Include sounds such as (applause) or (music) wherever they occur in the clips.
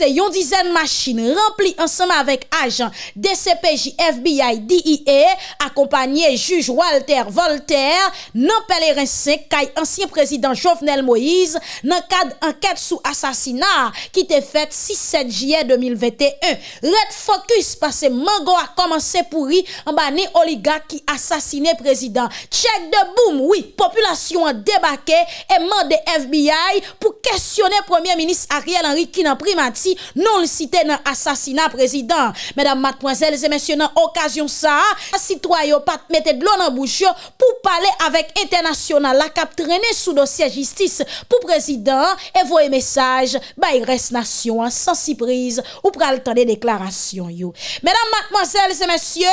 passé yon dizaine machines remplies ensemble avec agents DCPJ, FBI, DIE, accompagné juge Walter Voltaire, non pèlerin 5, ancien président Jovenel Moïse, dans cadre enquête sous assassinat qui était faite 6-7 juillet 2021. Red Focus parce que Mango a commencé pourri en bas oligarque qui assassiné président. Check de boom, oui, population a débarqué et mandé FBI pour questionner premier ministre Ariel Henry qui n'a primati Haïti non le cité dans assassinat président. Mesdames, mademoiselles et messieurs, dans occasion ça, citoyen pas mettre de l'eau dans bouche pour parler avec international la cap traîner sous dossier justice pour président et voyer message by reste nation sans surprise ou pral temps des déclarations yo. Mesdames, mademoiselles et messieurs,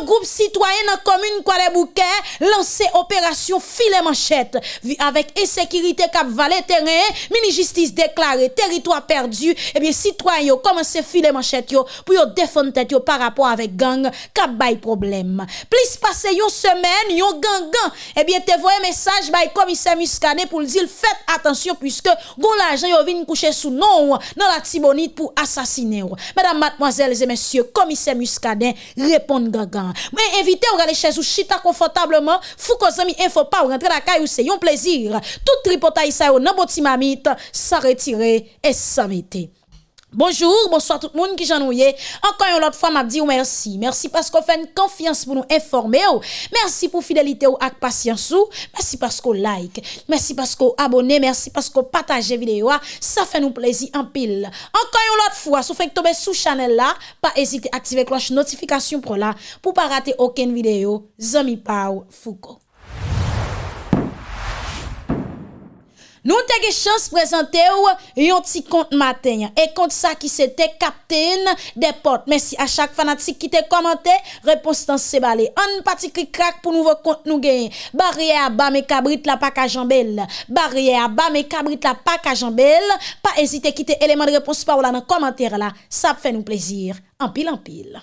un groupe citoyen dans commune Kuala Bouquet lancé opération filet manchette avec insécurité cap valet terrain, mini justice déclaré territoire perdu et bien citoyens commencé filer manchette pour défendre tête par rapport avec gang cap bay problème. Plus passer une semaine, yon gang gang, eh bien te voyez message bay commissaire Muscadet pour dire faites attention puisque gon l'argent yo vinn coucher sous non dans la Tibonite pour assassiner. Mesdames, mademoiselles et messieurs, commissaire Muscadet répond gang. Mais invitez ou aller chez ou chita confortablement, fou ko zami info pas ou rentrer la caille c'est un plaisir. Tout tripotaille ça yo nan botimamite, ça retirer et ça mettre. Bonjour, bonsoir tout le monde qui j'ennuie. Encore une autre fois, m'a dit merci. Merci parce qu'on fait une confiance pour nous informer. Merci pour fidélité ou ak patience ou. Merci parce qu'on like. Merci parce qu'on abonne. Merci parce qu'on partage vidéo. Ça fait nous plaisir en pile. Encore une autre fois, si vous faites tomber sous channel là, pas hésiter à activer cloche notification pour là, pour pas rater aucune vidéo. Zami Pau Foucault. Nous avons chance de présenter un petit compte matin. Et compte ça qui c'était Captain des portes. Merci à chaque fanatique qui t'a commenté. Réponse dans ce balai. Un petit crack pour nouveau compte nous gagner. Barrière bas mes cabrit la pas à jambelle. Barrière bas mes cabrit la pas à jambelle. Pas hésiter à quitter élément de réponse par là dans commentaire là. Ça fait nous plaisir. En pile en pile.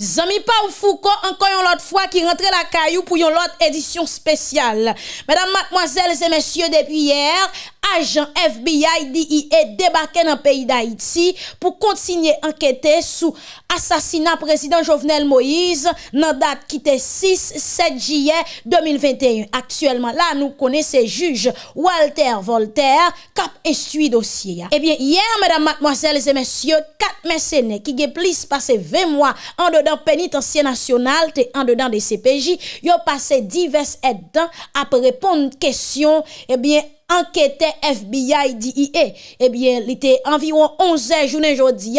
Zami pa ou Foucault, encore une autre fois qui rentre la caillou pour une autre édition spéciale. Mesdames, mademoiselles et messieurs, depuis hier, agent FBI DIE débarqué dans le pays d'Haïti pour continuer à enquêter sous assassinat président Jovenel Moïse dans date qui était 6 7 juillet 2021. Actuellement là nous connaissons juge Walter Voltaire cap instruit dossier. Eh bien hier mesdames mademoiselles et messieurs quatre mercenaires qui ont plus passé 20 mois en dedans pénitencier national et en dedans des CPJ, ont passé divers aides après répondre questions eh bien enquêteur FBI DIA. Eh bien, il était environ 11 heures, journée aujourd'hui,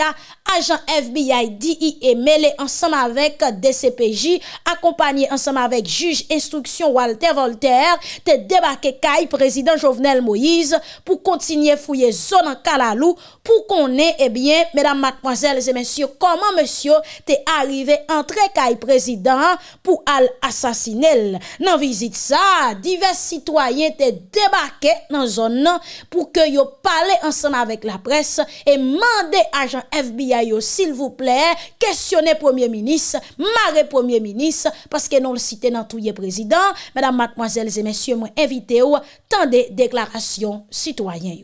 agent FBI DIA mêlé ensemble avec DCPJ, accompagné ensemble avec juge instruction Walter Voltaire, te débarqué Kai, président Jovenel Moïse, pour continuer fouiller zone en Kalalou, pour qu'on ait, eh bien, mesdames, mademoiselles et messieurs, comment monsieur t'es arrivé entrer Kai président pour al assassiner. Dans visite ça, divers citoyens te débarqué dans zone pour que yo parle ensemble avec la presse et mandé agent FBI s'il vous plaît questionner premier ministre marre premier ministre parce que non le cité dans tout président mesdames mademoiselles et messieurs moi invité ou tant de déclarations citoyens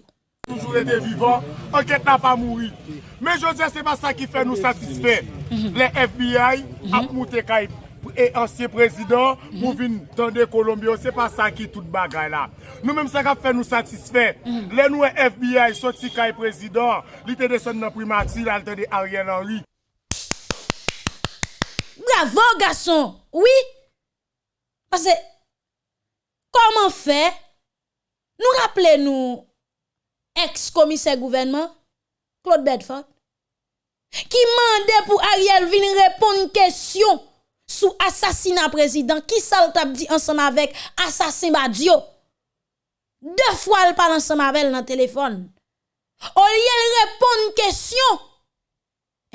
toujours été vivant, enquête n'a pas mouru. Mais je dis, c'est pas ça qui fait nous satisfaire. Mhm. Les FBI ont monté et ancien e ansye prezident mhm. pou vin tande Kolombio, se pa sa ki tout bagay la. Nou menm sa kap fè nou satisfè. Mhm. Lè nou e FBI sot si kay prezident, li te de son nan primati, lal te de Ariel Henry. Bravo, gason! Oui! Pase, koman fè? Nou rappele nou ex-komise gouvernement, Claude Bedford, ki mande pou Ariel vin repon kèsyon sous assassinat président qui ça dit ensemble avec assassin Badio? Deux fois elle parle ensemble avec elle dans le téléphone. Au lieu de répondre une question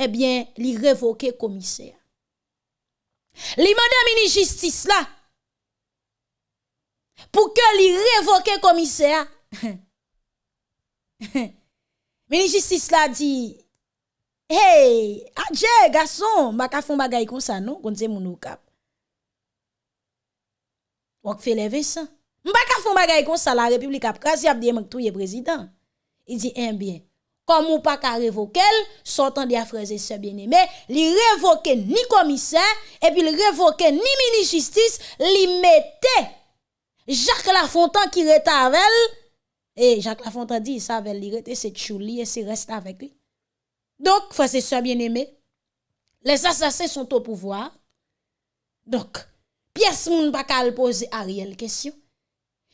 eh bien il révoquer commissaire. Li madame mini justice là pour que li révoque commissaire. (laughs) Mini justice là dit Hey, adje, garçon, baka fon bagay kon sa non, kon se moun ou kap. Wak fe leve sa. M'pa font bagay comme ça la République a krasi a dit touye président. Il dit un eh bien. Comme ou pas qu'à révoquer, sortant des et bien-aimés, li révoque ni commissaire et puis ni ministre justice, li mette Jacques Lafontaine qui rete avec et Jacques Lafontaine dit ça avec lui rete c'est chouli et c'est reste avec lui. Donc frères et sœurs bien-aimés, les assassins sont au pouvoir. Donc pièce moun pas poser Ariel question.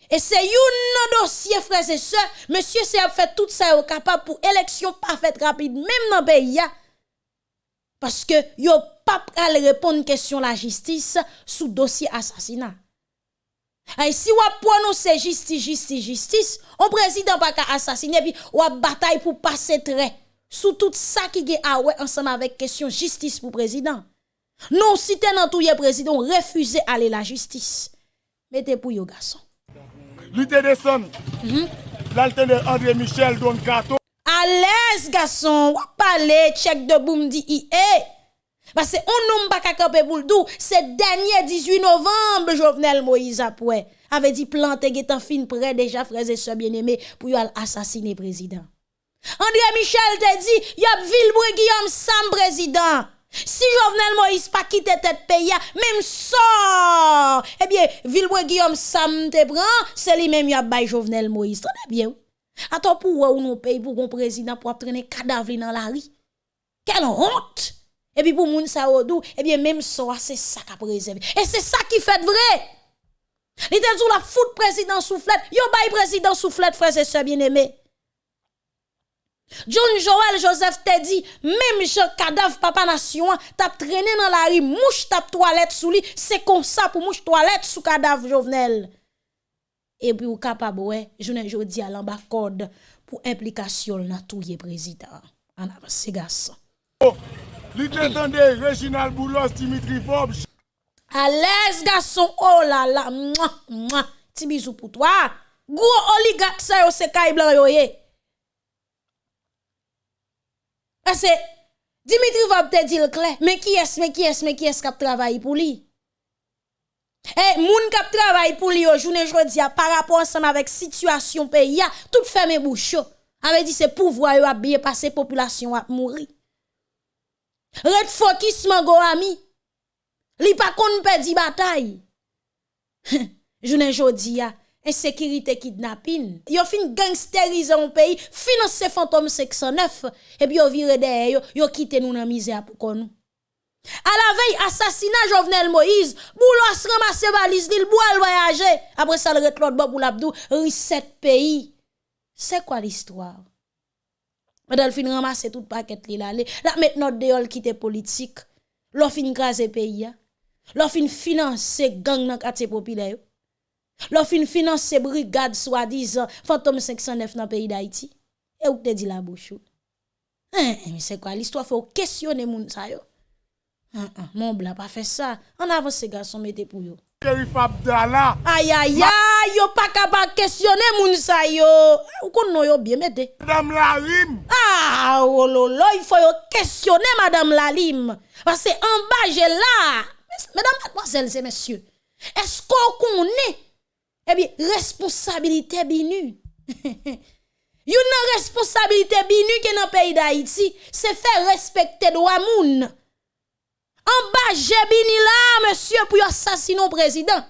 Et c'est un dossier, frères et sœurs. Monsieur, c'est fait tout ça capable pour élection parfaite rapide, même dans le pays. Parce que yo pas à répondre question la justice sous dossier assassinat. Et si on prononce justice, justice, justice, on président pas qu'à assassiner, puis on bataille pour passer trait sous tout ça qui est ah ouais ensemble avec question justice pour président. Non, si t'es dans tout président, refusez aller la justice. Mettez pour yo garçon. Lutte descend. -hmm. André Michel Don Kato. À l'aise, garçon. Ou parler, check de boum di eh. Parce que on n'a pas qu'à pour le C'est dernier 18 novembre, Jovenel Moïse après. Avait dit planter en fin prêt déjà, frères et sœurs bien-aimés, pour assassiner président. André Michel te dit, y a Guillaume Sam président. Si Jovenel Moïse pas quitté tête pays, même ça, eh bien, Villebois Guillaume Sam te prend, c'est lui-même qui a bail Jovenel Moïse. Très bien. Attends, pour où nous pays pour un président pour traîner cadavre dans la rue? Quelle honte! Et puis pour moun sa odou, eh bien, même ça, c'est ça qui a préservé. Et c'est ça qui fait vrai. Sous la foot président soufflette. Yo bail président soufflette, frères et bien-aimés. John Joel Joseph te dit même Jean cadavre papa nation, t'as traîné dans la rue, mouche t'ap toilette sous lui, c'est comme ça pour mouche toilette sous cadavre Jovenel. Et puis ou capable ouais, journée jodi à l'amba code pour implication dans tout président. En avance garçon. Oh, l'étendez Reginald Boulos Dimitri Forbes À l'aise garçon, oh là là, mouah, mouah. Petit bisou pour toi. Gros oligarque ça yo c'est caille blanc yo Parce Dimitri va te dire clair, mais qui est-ce, mais qui est-ce, mais qui est-ce qui travaille pour lui? Eh, moun qui travaille pour lui aujourd'hui, journée par rapport ensemble avec situation pays, tout fermé bouche. Avait dit c'est pouvoir a bien passer population à mourir. Red focus mango ami? Li pas kon perdre bataille. (laughs) Journée jodi insécurité kidnapping. Yo fin gangsteriser un pays, financer fantôme 609 et puis yo vire derrière yo, yo quitte nous dans misère pour nous. À la veille assassinat Jovenel Moïse, Boulos ramasse valise li bois voyager. Après ça le l'autre pour l'abdou, reset pays. C'est quoi l'histoire? Fin ramasse tout paquet li là. La maintenant dehors quitte politique. L'on fin craser pays. L'on fin financer gang dans quartier populaire. L'offre fin finance brigade soi-disant fantôme 509 dans le pays d'Haïti. Et où te dit la bouche? Hein, mais c'est quoi l'histoire? Faut questionner moun sa yo. Hein, hein, mon blanc pas fait ça. En avant ces garçons mettez pour yo. Aïe aïe aïe, yo pas capable questionner moun sa yo. Ou kon yo bien mettez. Madame Lalim. Ah, oh lolo, il faut yo questionner Madame Lalim. Parce que en bas j'ai là. Mesdames, mademoiselles et messieurs, est-ce qu'on connaît Ebi, responsabilite binu. Yon nan responsabilite binu ke nan peyi da iti, se fe respekte do amoun. An ba jebini la, monsye, pou yon sasino prezident.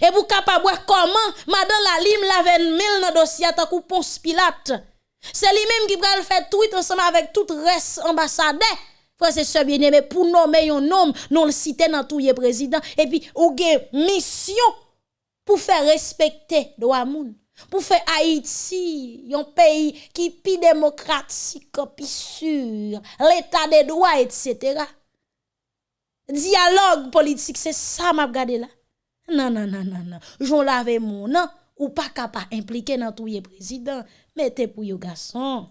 E pou kapabwe koman, madan la lim laven mil nan dosya takou pons pilat. Se li menm ki pral fè tweet ansama avèk tout res ambasade. Frère, c'est bien aimé pour nommer un homme, non le citer dans tout le président. Et puis, ou mission pour faire respecter droit moun. Pour faire Haïti, un pays qui est plus démocratique, plus sûr, l'état des droits, etc. Dialogue politique, c'est ça m'a regardé là. Non, non, non, non, non. J'en lave mon non, ou pas capable impliquer dans tout le président. Mettez pour yo garçon.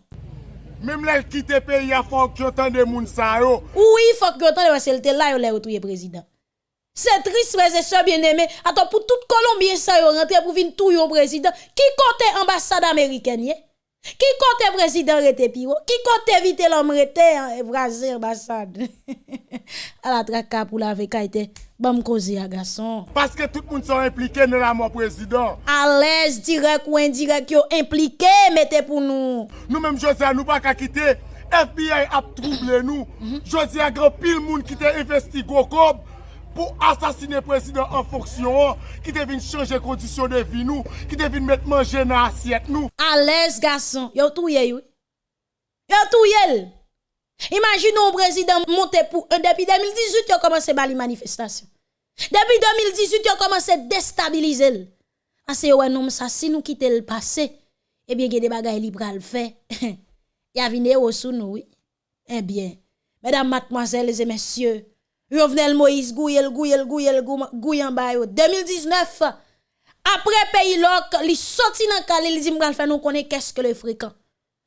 Même là, quitte pays, il faut que tu de moun sa yo. Oui, il faut que tu de qu'elle là, il est président. C'est triste, frères et sœurs bien-aimés. Attends, pour tout Colombien, ça yo rentre pour venir tout yon président. Qui compte ambassade américaine, Qui compte président rete? Qui compte éviter l'homme rete, hein, braser ambassade? (laughs) à la traka pour la vekaite. Bon causer à garçon. Parce que tout le monde sont impliqués dans la mort président. À l'aise direct ou indirect yo impliqué mettez pour nous. Nous-mêmes José nous pas qu'à quitter. FBI a troublé nous. José a grand pile monde qui t'a investi Gokob pour assassiner le président en fonction, qui devine changer conditions de vie nous, qui devine mettre manger dans l'assiette nous. À l'aise garçon, yo touye yo. Yo touye. Imagine un président monté pour un depuis 2018 il a commencé à les manifestations. Depuis 2018 il a commencé à déstabiliser. Parce que ouais ça si nous quitter le passé, eh bien il a des bagages li pral faire. (laughs) Il y a nous oui. Eh bien, mesdames, mademoiselles et messieurs, Jovenel Moïse Gouyel Gouyel Gouyel Bayo 2019 après pays loc, li sorti dans li dit m'gal faire nous connaît qu'est-ce que le fréquent.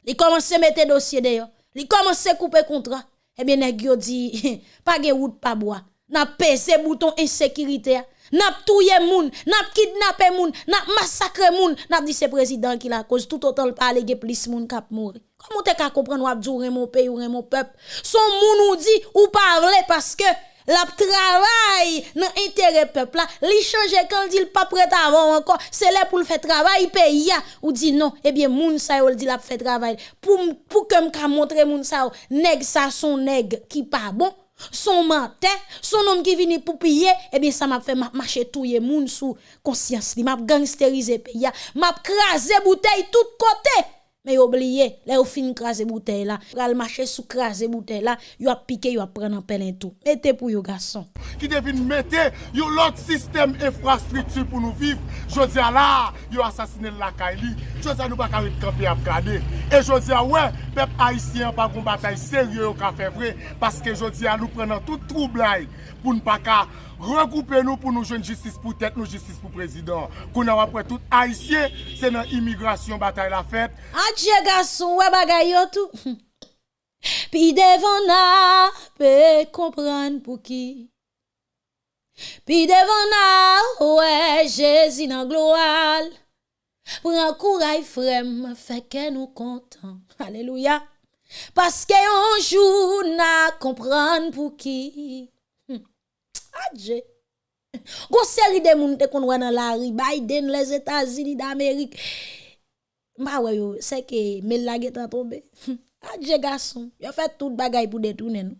Il commence à mettre dossier d'ailleurs. Il commence à couper contrat. Eh bien nèg yo dit (laughs) pas de route pas bois. N'a pesé bouton insécurité. N'a touye moun, n'a kidnappé moun, n'a massacré moun, n'a dit c'est président qui la cause. Tout autant pas allégué plus moun k'ap mourir. Comment t'es qu'à comprendre ou abdou mon pays ou mon peuple? Son moun ou dit ou parler parce que la travail dans intérêt peuple là li changer quand dit pas prêt avant encore. C'est là pour le faire travail pays ou dit non. Eh bien moun sa yo dit la fait travail. Pour pour que me montrer moun sa nèg ça son nèg qui pas bon son menteur, son homme qui vient pour piller, eh bien ça m'a fait marcher tout les moun sous conscience, m'a gangsteriser pays, m'a craser bouteille tout côté. Mais oubliez, là, au fin craser bouteille là, pral marcher sous craser bouteille là, yo a piqué, yo a prendre en pelin tout. Mettez pour yo garçon. Qui devine mettre yo l'autre système infrastructure pour nous vivre. Jodi là, yo assassiné la Kaili. Jodi nous pas camper camper à regarder. Et jodi ouais, peuple haïtien pas une bataille sérieux au fait vrai parce que jodi nous prenons tout trouble pour ne pas Rekoupe nou pou nou jwen justice pou tèt, nou justice pou prezident. Kou nan wapre tout haisyen, se nan imigrasyon batay la fèt. Adje gason wè bagay yo tou. (laughs) Pi devan na pe kompran pou ki. Pi devan na wè jezi nan gloal. Pran kouray frem, feke nou kontan. (laughs) Aleluya. Paske anjou na kompran pou ki. Adje. Gon série de moun te kon dans la Biden, les États-Unis d'Amérique. Bah ouais yo, c'est que mais la est tombé. (laughs) Adje garçon, yo fait tout bagay pour détourner nous.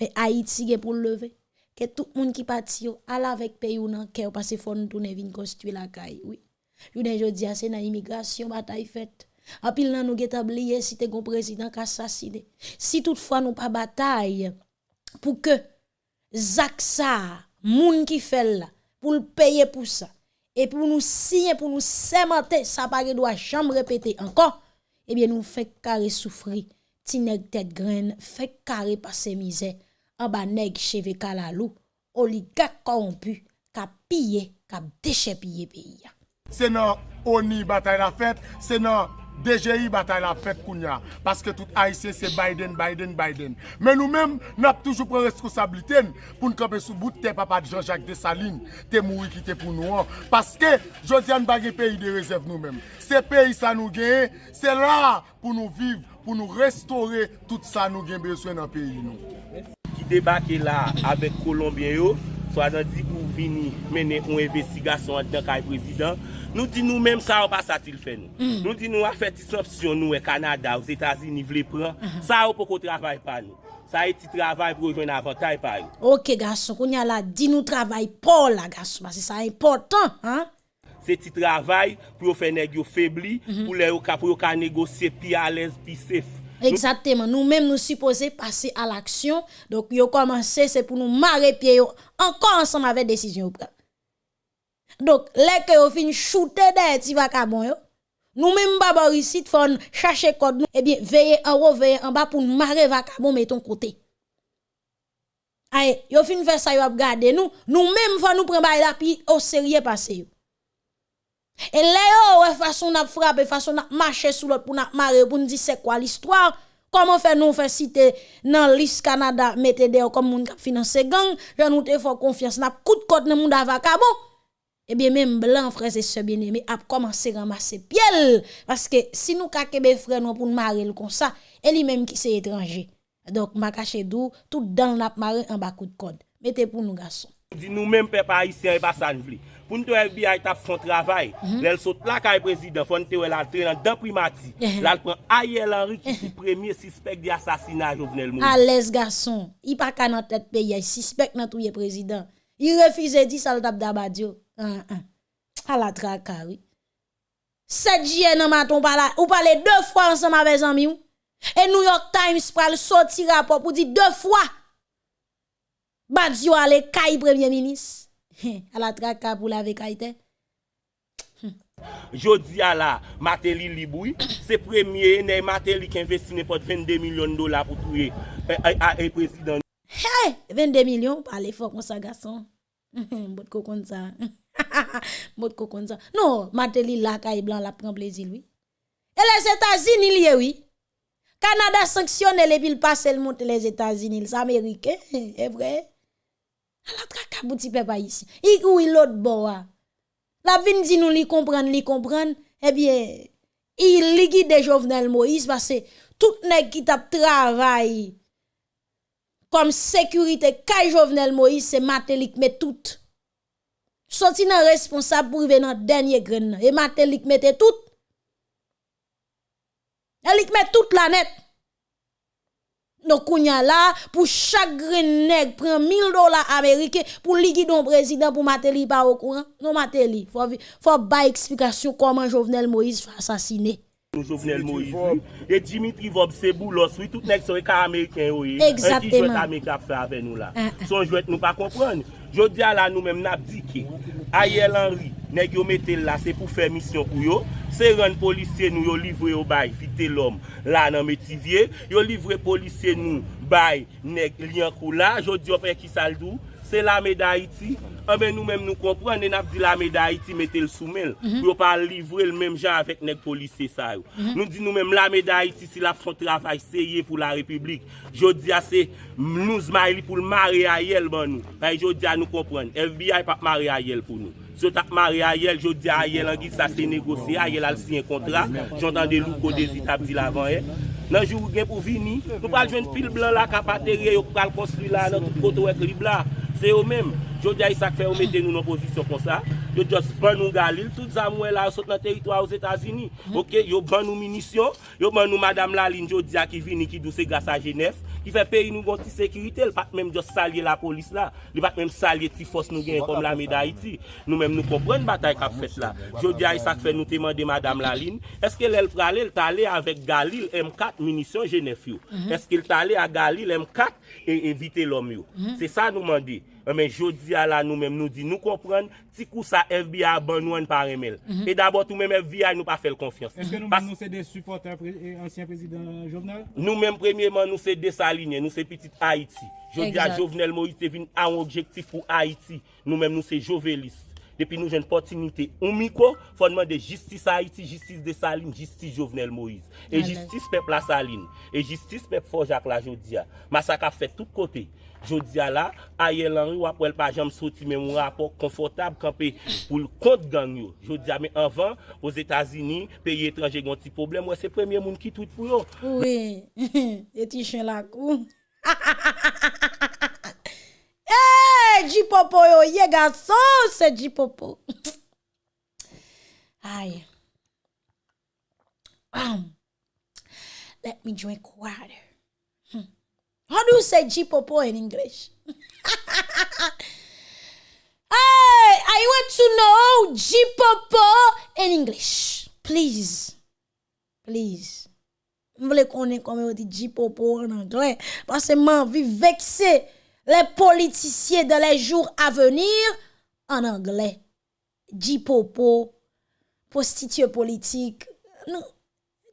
Mais Haïti est pour lever. Que tout moun qui parti yo, ala avec pays ou nan cœur parce faut nous tourner construire la caille, oui. Yo ne jodi c'est dans immigration bataille faite. En pile nan nous get oublié si te gon président assassiné. Si toutefois nous pas bataille pour que Zak ça, moun qui fait là, pour le payer pour ça, et pour nous signer, pour nous sémenter, ça pas doit jamais répéter encore, eh bien nous fait carré souffrir, ti nèg tête graine, fait carré passer misère, en bas nèg cheve kalalou, oligarque corrompu, ka piller, ka déchepiller pays. C'est non ONI bataille la fête, c'est non DGI batay la fèt kounya. Paske tout Haitien se Biden, Biden, Biden. Men nou men, nap toujou pren responsabiliten pou n'kope sou bout te papa di Jean-Jacques Dessalines, te moui ki te pou nou an. Paske, jodi an bagye peyi de rezèv nou men. Se peyi sa nou genye, se la pou nou viv, pou nou restore tout sa nou genye beswen an peyi nou. Ki debake la avek Kolombien yo, Swa nan di pou vini mene ou investigasyon an dan kay prezident, nou di nou menm sa ou pa sa til fè nou. Mm. Nou di nou a fè ti sopsyon nou e Kanada ou Zetazini vle pran, uh -huh. sa ou pou ko travay pa nou. Sa e ti travay pou jwen avantay pa nou. Ok gason, kon ya la di nou travay pou la gason, basi sa important. Hein? Se ti travay pou yo fè negyo febli, mm -hmm. pou le yo ka, ka negosye pi alèz, pi sef. Exactement. Nous-mêmes, nous supposons passer à l'action. Donc, yo commencé, c'est pour nous marrer pied encore ensemble avec décision. Donc, les que vous fin shooter des petits vagabonds, yo. Nous-mêmes, baba ici, chercher code nous. Eh bien, veillez en haut, veillez en bas pour nous marrer vagabond, mais ton côté. Aïe, yo fin faire ça, yo ap garder nous. Nous-mêmes, faut nous prendre la puis au sérieux passer. Et là, ouais, façon n'a frappé, façon n'a marché sous l'autre pour n'a marrer, pour nous dire c'est quoi l'histoire. Comment faire nous faire citer dans l'Is Canada, mettez des comme moun qui finance gang, je nous te fort confiance, n'a coup de côte dans moun bon. Eh bien, même blanc, frère, et sœurs bien-aimés, a commencé à ramasser piel. Parce que si nous kakebe frère nous pour nous marier comme ça, et lui-même qui c'est étranger. Donc, ma caché d'où, tout dans la marée en bas coup de code. Mettez pour nous, garçons. Di nou menm pe pa isyen e pa san vli. Poun tou FBI tap fon travay, lèl sot la kay prezident, fon te wè lal tre nan dan primati, lal pran Ayel Henry ki si premye sispek di asasina Jovenel Moïse. A les gason, i pa ka nan tèt pe yay, sispek nan touye prezident. I refize di sal tap dabadyo. A la traka, oui. Sèt jye nan maton ou pale de fwa ansem avè zanmi ou. E New York Times pral soti rapop ou di de fwa. Badyo ale kay premye minis. à la traka pour la avec Haïti. Jodi a la, Mateli liboui, se premye ne Mateli ki investi ne pot 22 milyon dola pou touye e, e, e prezident. Hey, 22 milyon, pale fok kon sa gason. Mbot ko kon sa. Mbot ko kon sa. Non, Mateli la kaye blan la pren plezi lui. E les Etats-Unis liye oui. Kanada sanksyonne le pil pase l monte les Etats-Unis. les L'Amerike, e vre. La traka bouti pe pa isi. I ou il lot bo a. La vin di nou li kompran, li kompran, eh ebyen, il ligi de Jovenel Moïse, base tout nek ki tap travay kom sekurite kaj Jovenel Moïse, se matelik me tout. Soti nan responsab pou ve nan denye gren nan. E matelik me te tout. Elik me tout la net. Nou kounya la, pou chak gren neg pren 1000 dola Amerike pou ligi don prezident pou Mateli pa okouran. Nou Mateli, fò ba eksplikasyon koman Jovenel Moïse fò asasine. Jovenel Moïse, e Dimitri Vob Sebou los, wè tout nek soye ka Ameriken ou ye. Exactement. Un ki jwet Ameriken ap fè avè nou la. Son jwet nou pa kompran. Jodi ala nou menm nap di ki, Ayel Henry, neg yo metel la se pou fè misyon pou yo, se ren polisye nou yo livre yo bay fite lom la nan metivye, yo livre polisye nou bay neg liyan kou la, jodi yo pe ki saldou, se la me da iti, anbe nou menm nou kompran, nen ap di la me da iti metel soumel, mm -hmm. yo pa livre l menm jan avèk nek polise sa yo. Mm -hmm. Nou di nou menm la me da iti si la fon travay seye pou la republik, jodi a se nou zmay li pou l mare a yel ban nou, pa jodi a nou kompran, FBI pa mare a yel pou nou. Sot ap mare a yel, jodi a yel angi sa se negose, a yel al siyen kontra, jontan de lou kode zi ap di lavan e. Eh. Nan jou gen pou vini, nou pal jwen pil blan la kapatere yo pal konstri la nan tout koto ek li blan. C'est eux-mêmes Jodi a isak fe ou mette nou nan pozisyon kon sa, yo just ban nou galil, tout zamwen la sot nan teritwa ou Zetazini. Mhm. Ok, yo ban nou minisyon, yo ban nou madame Laline jodi a ki vini ki douse grasa Genève, ki fe peyi nou gonti sekirite, l pat menm just salye la polis la, l pat menm salye ti fos nou gen kom la meda iti. Nou menm nou kompren batay kap fet la. Jodi a isak fe nou teman de madame Laline, eske l el prale l tale avek galil M4 minisyon Genève yo? Mhm. Eske l tale a galil M4 e evite lom yo? Mhm. Se sa nou mandi. Eh, men jodi ala nou men nou di nou kompren, ti kou sa FBI ban nou an par emel. Mm -hmm. E d'abord tou men FBI nou pa fel konfians. Eske nou men nou se de supporter ansyen prezident Jovenel? Nou men premièman nou se de sa linye, nou se petit Haiti. Jodi a Jovenel Moïse te vin an objektif pou Haiti. Nou men nou se Jovelis. Depi nou jen potinite omiko, fonman de justice Haiti, justice de Saline, justice Jovenel Moïse. E justice pep la Saline. E justice pep Forjak la Jodia. Masaka fet tout kote. Jodia la, aye lanri wap wèl pa jam soti men moun rapor konfortab kanpe pou l kont gang yo. Jodia men anvan, os Etasini, peyi etranje gon ti problem, wè se premye moun ki tout pou yo. Oui, (laughs) eti chen la kou. Ha ha ha ha ha ha. é de popô, eu ia garçom, você é de popô. (laughs) Ai. Um, let me drink water. Hmm. How do you say jipopo in English? (laughs) hey, I want to know jipopo in English. Please. Please. Mwen vle konen kome yo di jipopo in English. Pase man vi vekse. Pase man. Les politiciens dans les jours à venir en anglais. Jipopo, prostituée politique.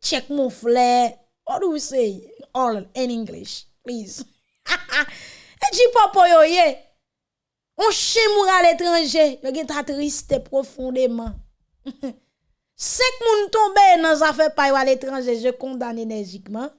Check mon flair. What do you say? All in English. Please. (laughs) E di popo yo ye. On chimour à l'étranger. Yo gen triste profondément. (laughs) Sek moun tombe zafè pay à l'étranger, je condamne énergiquement.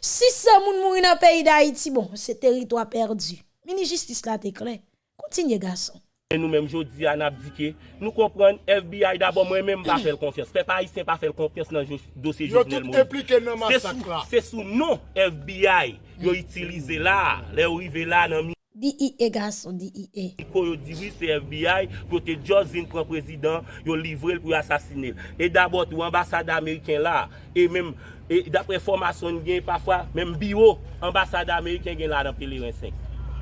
Si se moun mouri nan peyi d'Haïti, bon, se territoire perdu. Mini justice la te clair. Continue, garçon. E nou menm jodi an ap dike, nou kompren FBI d'abord mwen menm pa fel konfyes. Pe pa isen pa fel konfyes nan dosye jounel moun. Yo tout implike nan masak la. Se sou non FBI yo itilize la, le ou ive la nan mi. DIE garçon, DIE. Quand yo dit oui, c'est FBI, côté Jorzine pour président, yo livré pour assassiner. Et d'abord, tout ambassade américain là, et même, et d'après formation, parfois, même bio, ambassade américain là dans Pélérin 5.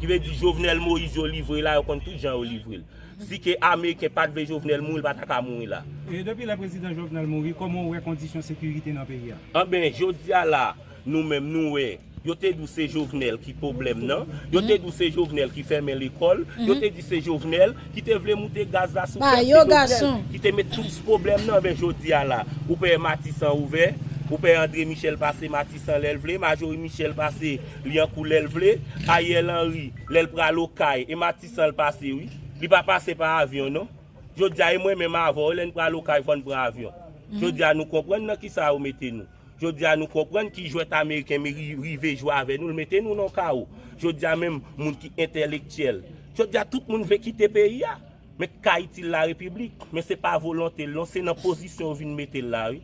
Qui veut dire Jovenel Moïse, yo livré là, yo compte tout gens yo livré. Si que Américain pas de Jovenel Moïse, pas ta mourir là. Et depuis le président Jovenel Moïse, comment on voit conditions de sécurité dans le pays? Ah ben, je dis à là, nous-mêmes, nous, ouais. Yo te dou se jovenel ki problem nan, yo te dou se jovenel ki ferme l'ekol, yo te di se jovenel ki te vle moute gaz la sou jovenel, ki te met tout se problem nan ben jodi a la. Ou pe Matisan ouve, ou pe André Michel Passé Matisan lèl vle, Majori Michel Passé Liankou lèl vle, Ayel Henry lèl pral kaye, e Matisan l'passé oui, li pa pase pa avyon non. Jodi a e mwen men ma avon, lèl pral kaye fon pra avyon. Mm. Jodi a nou kompren nan ki sa ou mette nou. Jodi a nou kompren ki jwet Ameriken mi rive jwa ave nou, l mette nou nan ka ou. Jodi a menm moun ki entelektyel. Jodi a tout moun ve kite peyi ya. Men ka itil la republik, men se pa volante lon, se nan posisyon vin mette la ou.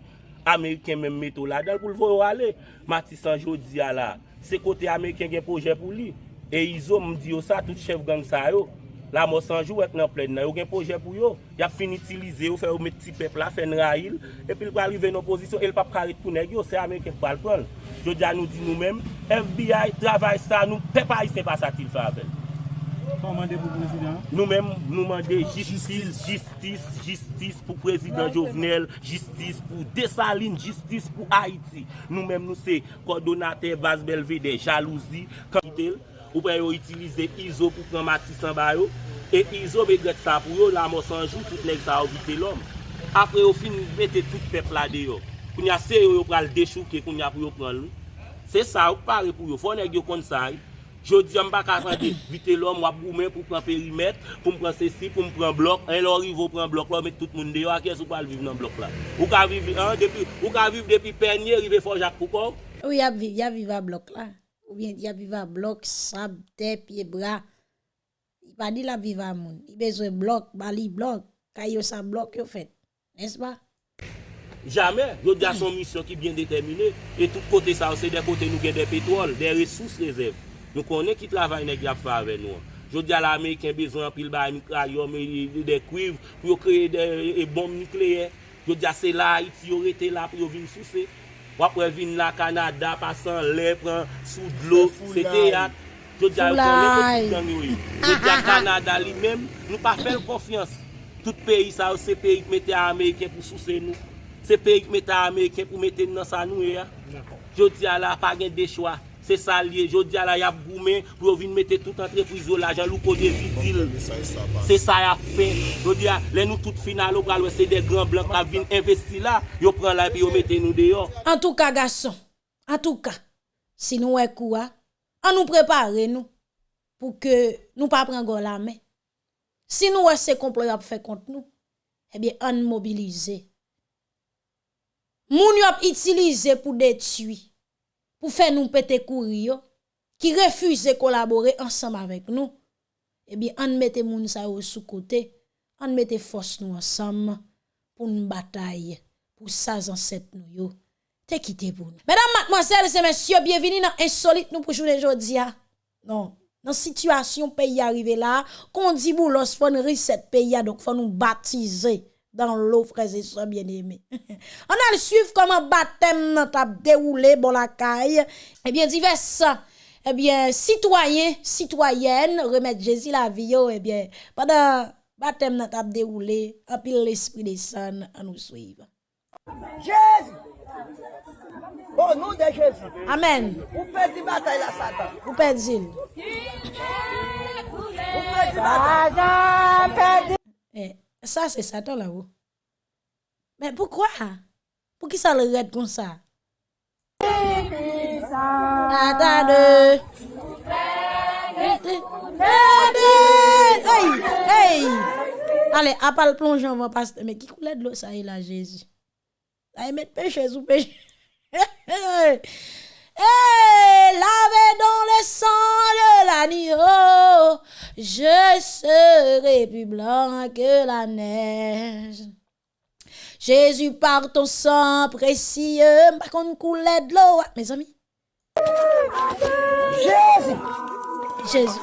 Ameriken menm mette ou la dal pou l vo yo ale. Matisan jodi a la, se kote Ameriken gen proje pou li. E izo mdi yo sa, tout chef gang sa yo. La mò sanjou wèk nan plèd nan, yo gen proje pou yo, Ya fin itilize yo, fè yo met ti pep la, fè nan il, epi l pa rive nan pozisyon, el pa paret pou neg yo, se Amerike pral. Jo dja nou di nou mèm, FBI travay sa, nou pep a isne pa sa til favel. Fò mande pou prezident? Nou mèm, nou mande justice, justice, justice pou prezident Jovenel, justice pou Desaline, justice pou Haiti. Nou mèm nou se kordonate, bas Belvede, jalouzi, kantel. ou pre yo itilize izo pou pran matisan ba yo, e izo be gret sa pou yo la mos anjou, tout nek sa obite lom. Apre yo fin mette tout pepla de yo, koun ya se yo yo pral dechouke koun ya pou yo pran lou. Se sa ou pare pou yo, fò nek yo kon sa yo. Jodi yon bak asante vite lom wap goumen pou pran perimet, pou mpran sesi, pou mpran blok, en lò rivo pran blok e lò, met tout moun de yo akè sou pal viv nan blok la. Ou ka viv, an, depi, ou ka viv depi penye rive fò jak pou kòm. Ou yap viv, yap viv a blok la. Ou bien y ap viv a blok, sab, te, pied, bras. Y pa di la viv a moun. Y bezwe blok, bali blok, kayo sa blok yo fet. N'est-ce pas? Jamais, jodi a son misyon ki bien determine, e tout kote sa ou se de kote nou gen de petrol, de resous rezerv. Nou konen ki travay nek yap fa ave nou. Jodi a la Ameriken bezon pil ba mikrayom, e de kuiv, pou yo kreye de e bom nukleye. Jodi a se la, iti yo rete la wap wè vin la Kanada, pasan lè, pran sou dlo, se te yat. Jodja yo kon lè poti gang yo yo. Jodja Kanada li mèm, nou pa fèl konfians. Tout peyi sa yo, se peyi k metè Ameriken pou souse nou. Se peyi k metè Ameriken pou metè nan sa nou yo ya. Jodja la pa gen de chwa. se salye, jodi ala yap goumen, pou yo vin mette tout entreprise yo la, jan lou kode vidil. Se sa yap fe, jodi ala, le nou tout final yo pral we se de gran blan ka vin investi la, yo pran la pi yo mette nou deyo. En tou ka gason, en tou ka, si nou we kouwa, an nou prepare nou, pou ke nou pa pran go la men. Si nou we se komplo yap fe kont nou, ebyen eh an mobilize. Moun yop itilize pou detui. Pour faire nous péter courir, qui refuse de collaborer ensemble avec nous. Eh bien, on mette moun sa yo sous côté, on mette force nous ensemble pour une bataille, pour ça ancêtres nous yo te quitté pour nous? Mesdames, mademoiselles et messieurs, bienvenue dans Insolite nous pour journée aujourd'hui. Non, dans situation pays arrivé là, qu'on dit boulos fon reset pays donc faut nous baptiser dans l'eau frères et sœurs bien-aimés. (laughs) On a le suivre comment baptême t'a déroulé bon la caille. Eh bien divers eh bien citoyens, citoyennes remettre Jésus la vie eh bien pendant baptême t'a déroulé, en pile l'esprit des saints à nous suivre. Jésus! Au nom de Jésus, Amen. vous perdez bataille la Satan. Vous perdez. Vous perdez bataille. Ça, c'est Satan là-haut. Mais pourquoi? Pour qui ça le raide comme ça? Hey. Allez, à part le plongeon, on va. Mais qui coulait de l'eau, ça est là, Jésus? Ça y mettre péché sous péché. (laughs) Hey, lavé dans le sang de l'agneau, je serai plus blanc que la neige. Jésus, par ton sang précieux, par contre, coulait de l'eau. Mes amis, Jésus! Jésus.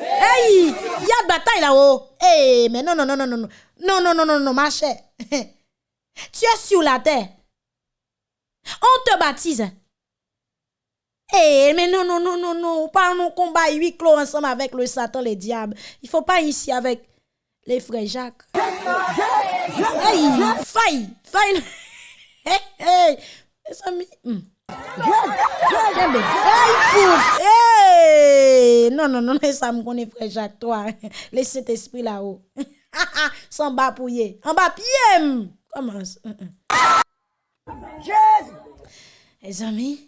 Hey, il y a de bataille là-haut. Hey, mais non, non, non, non, non, non, non, non, non, non, non, ma chère. (laughs) tu es sur la terre. On te baptise. Eh, mais non, non, non, non, non, pas un combat huit clos ensemble avec le Satan, les diables. Il faut pas ici avec les frères Jacques. Hey, faille, faille. (laughs) Hey, hey, mes amis. hmm. Hey, non, non, non, ça me connaît, frère Jacques, toi. (laughs) Laisse cet esprit là-haut. (laughs) Sans bas. En bas pied. Comment ça? Hum, hum. Jésus. Les amis,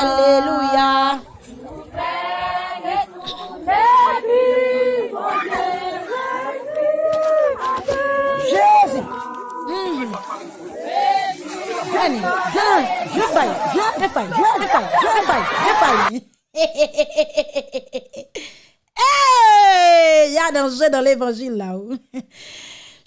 Alléluia. Jésus. Je dans l'évangile là-haut.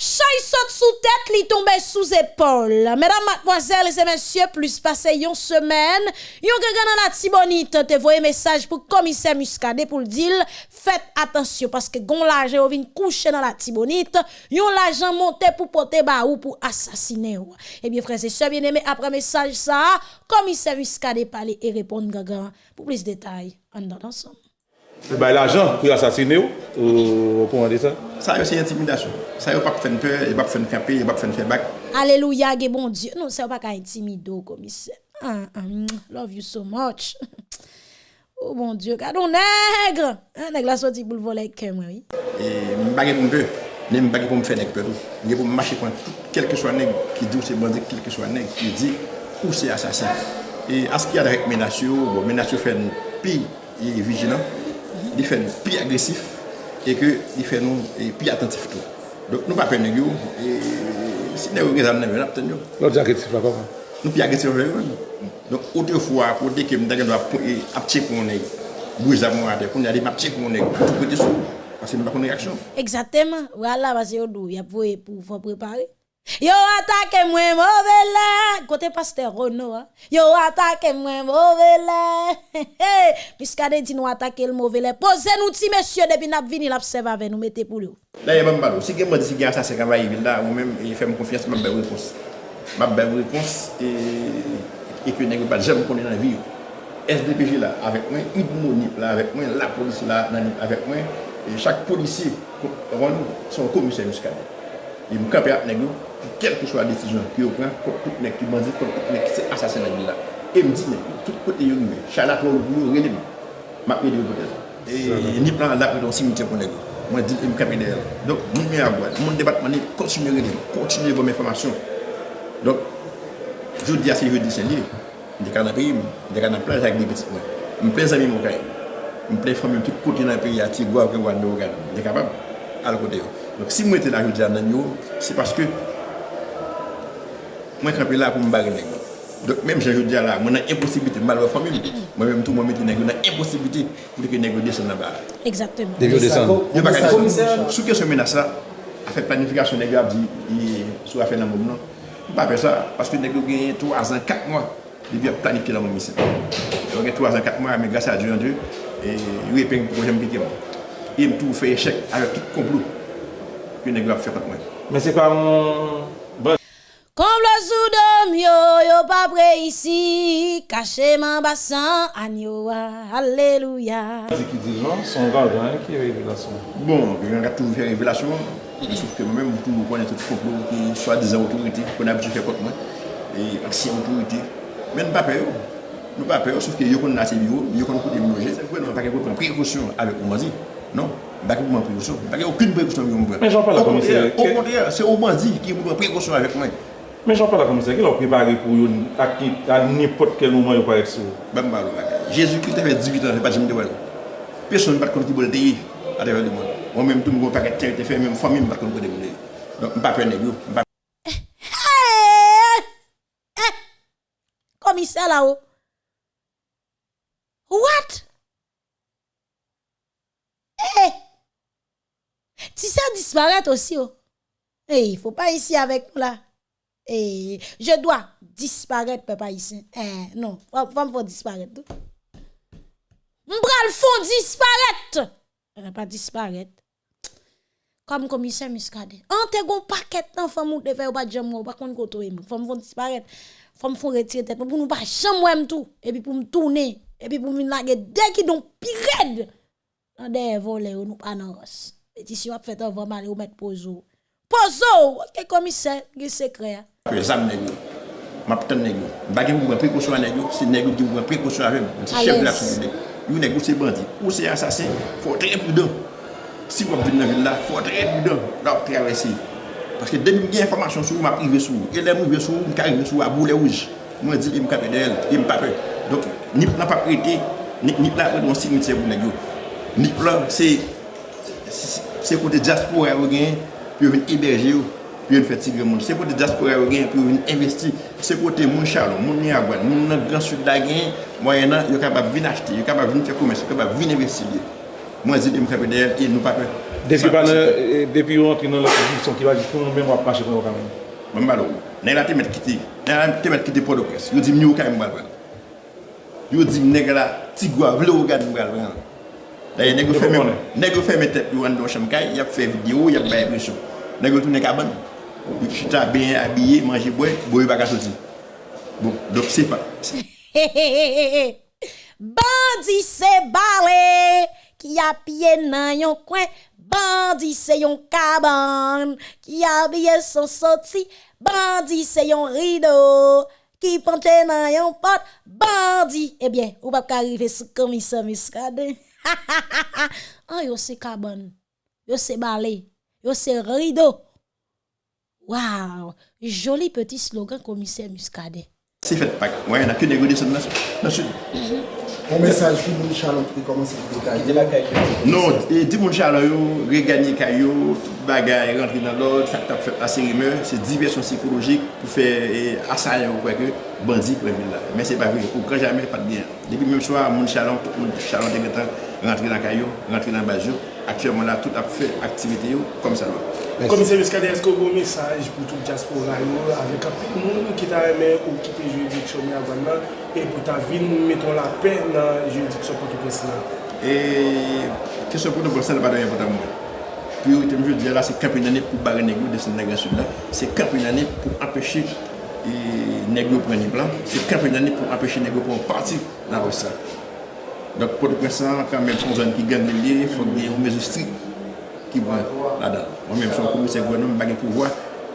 Chay saute sous tête, li tombe sous épaule. Mesdames, mademoiselles et messieurs, plus passé yon semaine, yon quelqu'un dans la tibonite te voye message pour commissaire Muscadet pour le dire, faites attention parce que gon l'argent vient coucher dans la tibonite, yon l'argent monté pour porter ba ou pour assassiner ou. Eh bien, frères et sœurs bien-aimés, après message ça, commissaire Muscadet parler et répondre gaga. Pour plus de détails, on. Eh Mwen bay l'ajan pou yon asasine ou, euh, ou pou mande sa? Sa yo se intimidasyon. Sa yo pa pou fèn pe, yo pa pou fèn kapè, yo pa pou fèn fè bak. Aleluya ge bon Diyo. Non, sa yo pa ka intimido komise. Ah, ah, mm, love you so much. (laughs) oh bon Diyo, kado negre. Ah, negre la soti pou l'vole kem, oui. E mbage pou mpe, ne mbage pou mfe nek pe tou. Mge pou mmache kon tout, kelke swa neg ki di ou se bandi, kelke swa neg ki di ou se asasin. E aski adrek menasyo, bon menasyo fèn pi, e vijilan. li fè nou pi agresif, e ke li fè nou pi atentif tou. Dok nou pa pen neg yo, si neg yo gen zan neg yo, nap ten yo. Nou di agresif la kon? Nou pi agresif la kon. Dok ote fwa, kote ke mdagen do ap tche pou e neg, bouj zavon ate, kon yade map tche pou neg, tout kote sou, ase mba kon reaksyon. Eksatèman, wala vase yo dou, yap vwe pou fwa prepare. Yo atake mwen mwovele, kote paste Rono, yo atake mwen mwovele, piskade di nou atake l mwovele, pose nou ti mesye depi nap vini l apsev ave nou mette pou lou. La ye mwen balo, si gen mwen disi gen asase kan vayi vil la, ou men e fèm konfiyans mwen bev repons. Mwen bev repons e kwen negwe pat jem konen nan vi yo. SDPJ la avèk mwen, Idmonip la avèk mwen, la polisi la nanip avèk mwen, chak polisi, son komisè miskade. Yon mwen kapè ap negwe. Quelle que soit la décision qu'il prend, pour tout le qui bandit, pour tout le qui c'est assassin dans la. Et me dit, tout côté, charlatan, a relève. Je vais peut-être. Et ni plan dans le cimetière pour les gars. Moi, je dis, campe derrière. Donc, mon meilleur à boire, mon débat, je continue à relève, continue vos informations. Donc, je dis à ces jeudi c'est lié. Je suis dans le pays, je suis dans la plage avec des petits points. Je me plais amis mon cahier. Je me plais famille tout côté dans le pays, à Tigua, à Rwanda. Je suis capable à côté. Donc, si moi j'étais là, je dis à Nanyo, c'est parce que mwen kampi la pou mbari nèk. Dok mèm jen yo diya la, mwen an imposibite, mwen an famili, mwen mèm tou mwen meti nèk, mwen an imposibite pou deke nèk yo desan nan ba. Exactement. Deke yo desan. Yo baka desan. Sou ke se menas la, a fe planifikasyon nèk yo ap di, sou a fe nan moun nan. Ba pe sa, paske nèk yo genye 3 an, 4 mwa, li bi ap planifi la moun misi. Yo genye 3 an, 4 mwa, mè grasa a Dieu an Dieu, e, yo epen projem piti mwen. Yem tou fè yè chèk avè tout komplou. Yo nèk yo ap fè pat mwen. Mè se pa moun... Comme le soudom yo, yo pas prêt ici, caché mon bassin, agneau, alléluia. C'est qui dit non, son gardien qui est révélation. Bon, je vais toujours faire révélation, sauf que moi-même, je connais tout le complot qui soit des autorités qu'on a habitué faire contre moi, et anciennes autorités. Mais nous pas peur. Nous pas peur, sauf que yo connaissent assez bio, yo connaissent côté manger. C'est pourquoi nous pas prendre précaution avec Omazi. Non, pas prendre précaution. Pas y a aucune précaution avec moi. Mais j'en parle Au comme contraire, c'est- Au contraire, c'est Omazi qui prend précaution avec moi. Men jan pa la komise, ki la ou prepare pou yon ak nipot ke louman yon parek sou? Bak mba lou baka. Jezu ki te ve 18 an, le pat jim de walo. Person bat kon ki bol deyi a devè di moun. Ou mèm tou mou paket terite fè, mèm fòm mèm bat kon kon de moun deyi. Don mba pe neg yo. Komise la ou? What? Eh! Ti sa disparate osi ou? Oh. Eh, fò pa isi avèk nou la. Eh, je dois disparaître, papa ici. Eh, non, faut, faut disparaître. M'bral font disparaître. Eh, pas disparaître. Comme commissaire Muscadet. En te gon paquet d'enfants moun te fait pas jam ou pas kon koto e Faut me disparaître. Faut me faire retirer tête pour nous pas même tout et puis pour me tourner et puis pour me laguer dès qui donc pirade. Dans des volets ou nous pas nan ros. Pétition a fait avant mal ou mettre pozo. Pozo, OK commissaire, qui secret. Zam negyo, mapten negyo, bagay mwen prekosyon an negyo, se negyo ki mwen prekosyon mwen se chef de la soubide. Yon negyo se bandi, ou se ansasen, fò tre prudan. Si wap vin nan vil la, fò tre prudan, la wap travesi. Paske demi gen informasyon sou, map rive sou. E lè mwen rive sou, mwen ka rive sou, a boule ouj. Mwen di, e mou kapè de el, e pape. Donk, nip nan papè ete, nip la wè mwen signitè wou negyo. Nip la, se kote diaspora yo gen, pi yo vin iberje yo. pi yon fè tigre moun. Se kote diaspora yo gen, pi yon investi. Se kote moun chalon, moun niyagwan, moun nan gran sud la gen, mwen nan, yo kapap vin achete, yo kapap vin fè koumès, yo kapap vin investi li. Mwen zid yon kapè deyèl, yon e nou papè. E, depi yon antre nan lò konjisyon ki wajit pou, mwen wap mache pou yon kamen. Mwen balo, nan yon te met kite, nan yon te met kite pou do pres. Yo di mni ou kamen mwen bal. Yo di mne gala tigwa vle ou gade mwen bal. Daye negyo fèmè tep yon an do chanm kay, yap fè video, yap bay presyon. Negyo tou ne kaban. Chita ben abye, manje bwe, boye baka soti. Bon, dok se pa. Bandi se balé qui a pied nan yon coin. Bandi se yon caban qui a bien son sorti. Bandi se yon rideau qui pante nan yon pot. Bandi, eh bien, ou pas arriver sous commissaire Muscadet. oh, (laughs) yo se caban. Yo se balé. Yo se rideau. Waouh, joli petit slogan, commissaire Muscadet. C'est fait, pas. Ouais, on a que négocier ça dans sud. Un message pour mon chalon qui commence à détailler. Non, dis mon chalon, regagner caillou, tout bagaille, rentrer dans l'ordre, ça t'a fait passer rumeur, c'est diversion psychologique pour faire assaillant ou quoi que, bandit pour là. Mais c'est pas vrai, pour quand jamais, pas de bien. Depuis même soir, mon chalon, tout mon chalon de rentrer dans caillou, rentrer dans bajou. Actuellement là, tout a fait activité comme ça. Là. Komise Miskade, esko bon mesaj pou tout diaspora yo avek apik moun ki ta reme ou kite juridiksyon mi avan nan e pou ta vin meton la pe nan juridiksyon pou ki presi nan? E, kesyon pou nou bol sa nan badan yon votan moun. Priorite mjou diya la se kapin ane pou bare negyo de se negyo sud la, se kapin ane pou apeshe e, negyo preni plan, se kapin ane pou apeshe negyo pou an parti nan rosa. Dok pou de presi nan, kan men son zon ki gen de liye, fok gen yon mezo strik. ki bon la dan. Mwen menm son komise gwen nan mwen bagen pouvoi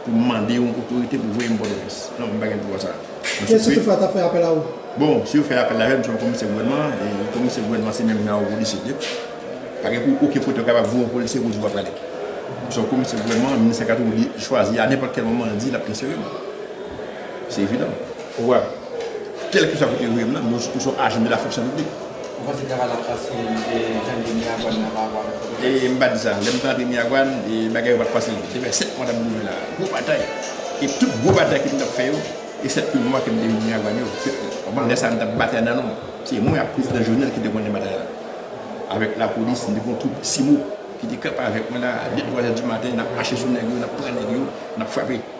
pou mande yon otorite pou voye mbo dones. Nan mwen bagen pouvoi sa. Kè si te fwa ta fè apel a ou? Bon, si ou fè apel la ven, mwen son komise gwenman, e komise gwenman se menm nan ou polise dek. Pake pou ouke fote kaba vou ou polise ou jou apalek. Mwen son komise gwenman, mwen se katou li chwazi a nepot kel moman di la prese yon. Se evidant. Ouwa, kel ki sa fote yon nan, mwen sou ajen de la fonksyon publik. E mba dizan, lem tan di Miyagwan, e bagay wad fasil. Tebe set mwa dam nou la, gwo batay. E tout gwo batay ki mdap feyo, e set pou mwa ki mde Miyagwan yo. Oman lesan dap batay nan nou. Se mwen apis de jounel ki devon de batay la. Awek la polis, devon tout si mou. Ki di kap avek mwen la, det wazè di maten, nap ache sou negyo, nap pran negyo, nap fwape.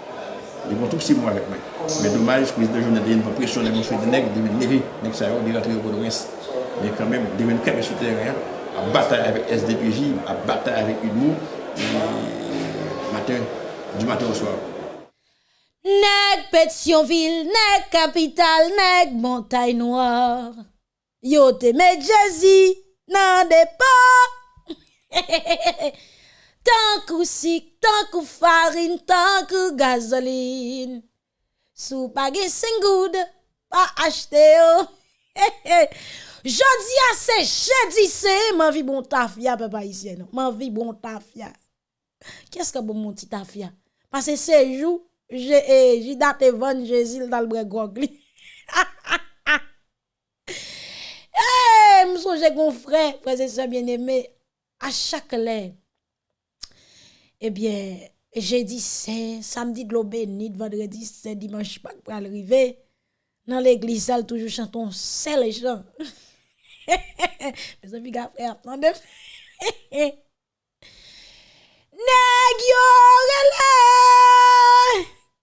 Yon kon tout si mwen avèk mwen. Mè dommaj, prezident joun adyen pa presyon nan monswe di neg, devin levi, neg sa yo, di ratri yo Bodo-Rens. Mè kèmèm, devin kèmè sou terren, ap batay avèk SDPJ, ap batay avèk Udmou, du matin au soir. Nèg Pétionville, nèg Capitale, nèg Montagne Noire. Yo te met Jazzy nan départ. (laughs) Tankou sik, tankou farin, tankou gazolin. Sou page sengoud, pa achte yo. He (laughs) he. Jodi a se, jedi se, man vi bon tafya pe pa isye nou. Man vi bon tafya. Kyes ka bon monti tafya? Pase se jou, e, jidate von jezil dal bre gog li. Ha ha ha. E, msou je kon fre, prese se bien eme, a chak lè. eh bien, jeudi saint, samedi de globénite, vendredi saint, dimanche pas pour arriver. Dans l'église, elle toujours chanton seul chant. (laughs) Mes amis, gars, frère, attendez. (laughs) Nèg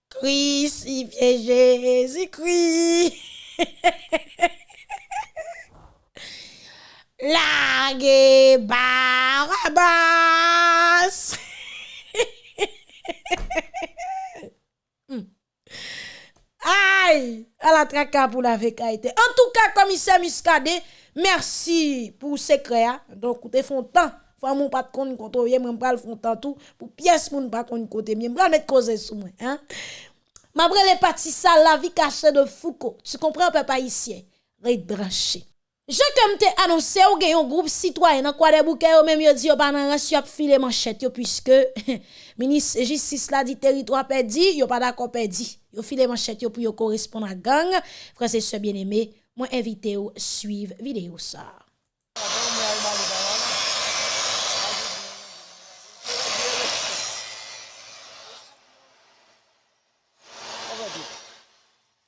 Crucifié Jésus-Christ. (laughs) Largué Barabbas. (laughs) Aïe, à la traka pour la vécaïté. En tout cas, commissaire Muscadet, merci pour secret. hein. Donc, vous font temps. Faut mon pas de compte moi, moi pas font temps tout pour pièce moun pas compte côté moi. Moi mettre cause sous moi, hein. M'après les partis ça la vie cachée de Foucault. Tu comprends peuple haïtien? Rete branché. Je kem te anonsè ou gen yon group sitwayen an kwa de bouke yo menm yo di yo banan res yo ap file manchet yo pwiske (laughs) minis jistis la di teritwa pedi, yo pa da kon pedi. Yo file manchet yo pou yo korespon a gang. Fransè se bien eme, mwen evite ou suiv videyo sa.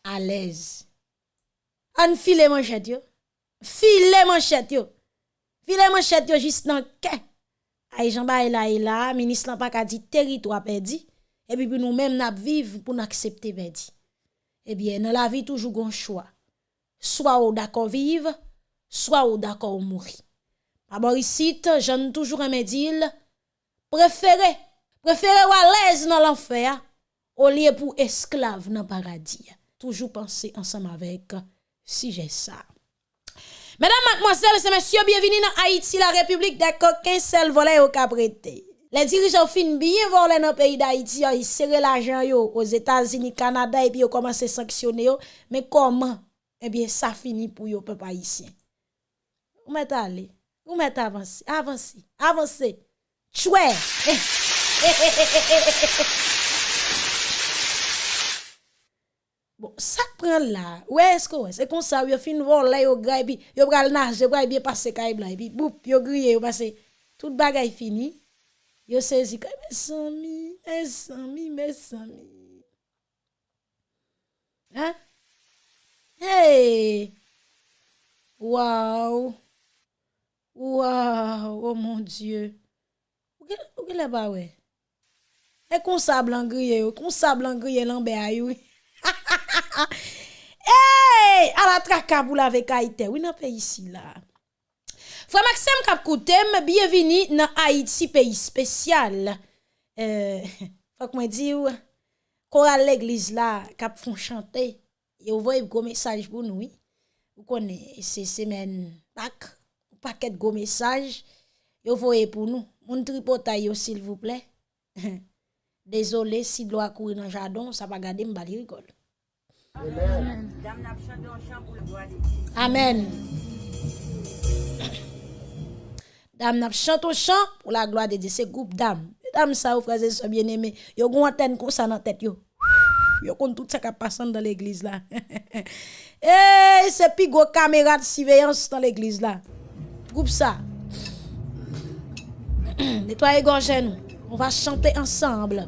à l'aise. An file manchet yo. File manchet yo. File manchet yo jist nan ke. Ay jan ba e la e la, minis lan pa ka di teritwa pedi, epi pou nou menm nap viv pou nou aksepte pedi. Ebyen, nan la vi toujou gon chwa. Swa ou dako viv, swa ou dako ou mouri. A borisit, jan toujou remedil, prefere, prefere walez nan l'anfer, ou liye pou esklav nan paradis. Toujou panse ansam avek si jè sa. Mesdames, mademoiselles et messieurs, bienvenue dans Haïti, la République des coquins, seul volet au caprété. Les dirigeants fin bien voler dans le pays d'Haïti, ils serrent l'argent aux États-Unis, Canada et puis ils commencent à sanctionner. Mais comment? Eh bien, ça finit pour yo peuple haïtien. Où mettez aller? Où mettez avancer? Avancer, avancer. Chouette! sak pren la, wè esko wè, se kon sa wè fin vol la yo gray bi, yo pral nage, yo pral biye pase kay blay bi, boup, yo griye, yo pase, tout bagay fini, yo sezi kay, mè sami, mè sami, mè sami. Ha? Hey! Waw! Waw! Oh mon dieu! Ou ke la ba wè? E kon sa blan griye yo, kon sa blan griye lan be a yo. Ha ha! Hey! À la traka pour la vekaïté. Oui, dans pays ici là. Frère Maxime Kap Koutem, bienvenue dans Haïti, pays spécial. Euh, faut que moi l'église là, Kap font chanter. Et vous voyez gros message pour nous. Vous connaissez, c'est semaine, pack, paquet de gros messages. Vous voyez pour nous. Mon tripotaille, s'il vous plaît. (laughs) Désolé si l'eau courir dans le jardin, ça va garder m'bali rigole. Amen. Dame n'a chante au chant pour la gloire de Dieu, c'est groupe dame. Dame ça, vous frères et sœurs bien-aimés, yo gon antenne comme ça dans tête yo. Yo tout ça qui passe dans l'église là. (laughs) Eh, c'est plus gros caméra de surveillance dans l'église là. Groupe ça. (clears throat) Nettoyez gorge nous. On va chanter ensemble.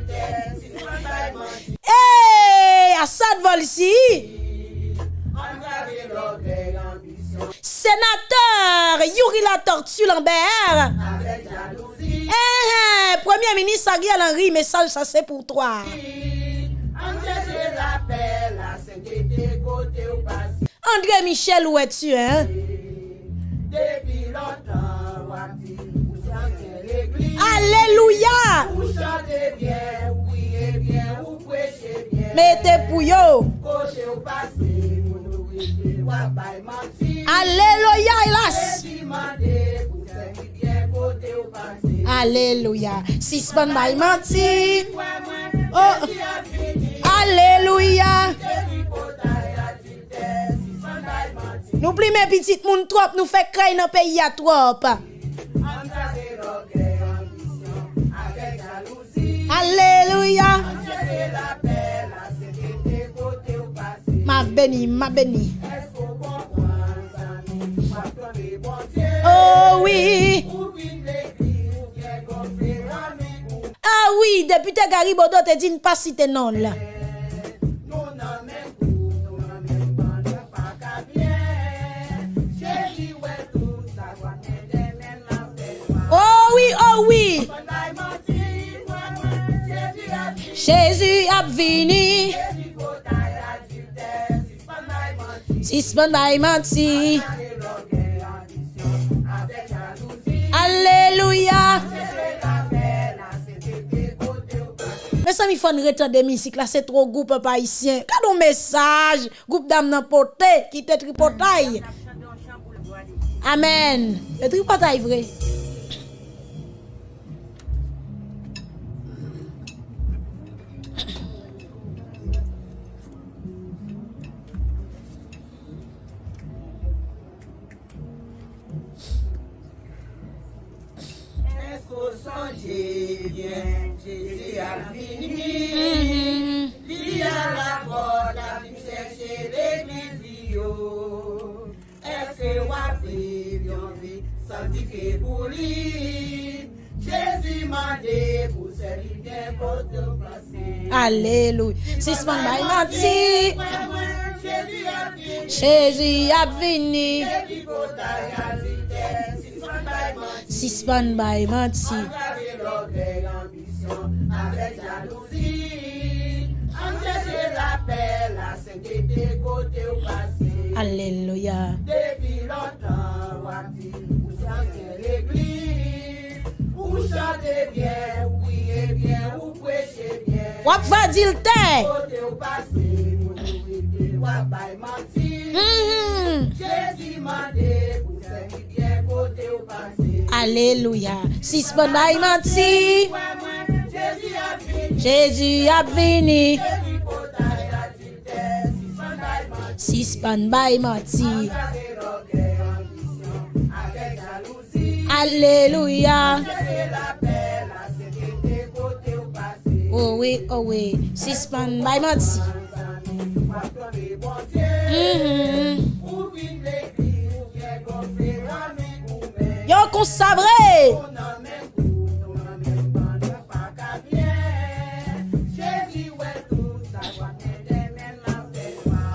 Hey, Assad Volsi. Sénateur Yuri La Tortue Lambert. Eh, hey, Premier ministre Ariel Henry, message ça c'est pour toi. André Michel, où es-tu, hein? Alléluia! Mete pou yo. Aleluya ilas. Aleluya. Sispan bay manti. Oh. Aleluya. Nou pli men pitit moun trop nou fe kray nan peyi a trop. Ma béni, ma béni. Oh oui. Ah oui, député Garibodo te dit pas citer non là. Oh oui, oh oui. Jésus ap vini Sisman bay manti Aleluya Mè sa mi fon retan de misik la, se tro goup pa isyen. Kado mesaj, goup dam nan pote, ki te tripotay. Amen. Le tripotay vre. Te placer. Alléluia. Suspend by menti. Jésus a venu. Si menti. Suspend by menti. avec jalousie. Angèle la paix, la sainteté côté au passé. Alléluia. Depuis longtemps, Wati, ou chanter l'église. Ou chanter bien, ou prier bien, ou prêcher bien. Wap va dire t'es. Côté au passé, nous nous wap bail menti. Mm-hmm. Jésus m'a dit, vous servir bien côté au passé. Alléluia. Si ce bon bail menti. Jésus a venu. Jésus potaille à vitesse, si son bail menti. Suspend by menti. Avec l'orgueil, ambition, avec jalousie. Alléluia. Cherchez la paix, la sainteté, côté au passé. Oh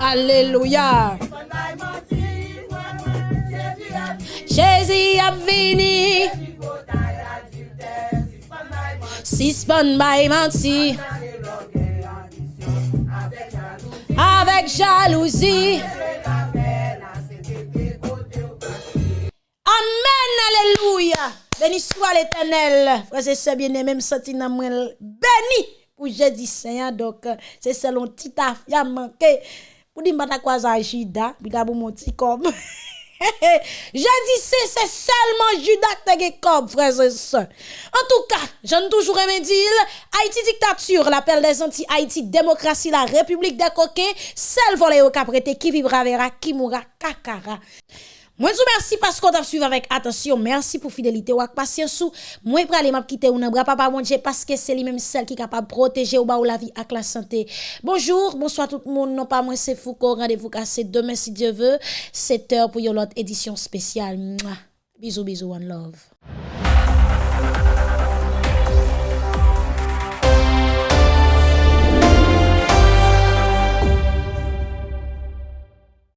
Aleluya. Jezi ap vini. Sispan bay manti. Avek jalouzi. Amen, aleluya. Beni swa l'Eternel. Frase se biene, menm soti nan mwen beni pou jedi seyan. Dok se selon titaf ya manke. Pour dire, m'bata quoi ça, Judas, puis petit comme. (laughs) Jeudi c'est c'est seulement Judas qui comme frères et sœurs. En tout cas, j'en toujours aimé dire, Haïti dictature, l'appel des anti Haïti démocratie, la République des coquins, seul volé au caprété qui vivra verra, qui mourra kakara. Moi, vous remercie parce qu'on t'a suivi avec attention. Merci pour fidélité ou patience. Moi, je m'a quitter ou bras papa mon Dieu parce que c'est lui-même celle qui est capable de protéger ou ba ou la vie avec la santé. Bonjour, bonsoir tout le monde. Non pas moi, c'est Foucault. Rendez-vous cassé demain si Dieu veut. 7 heures pour une autre édition spéciale. Bisous, bisous, one love.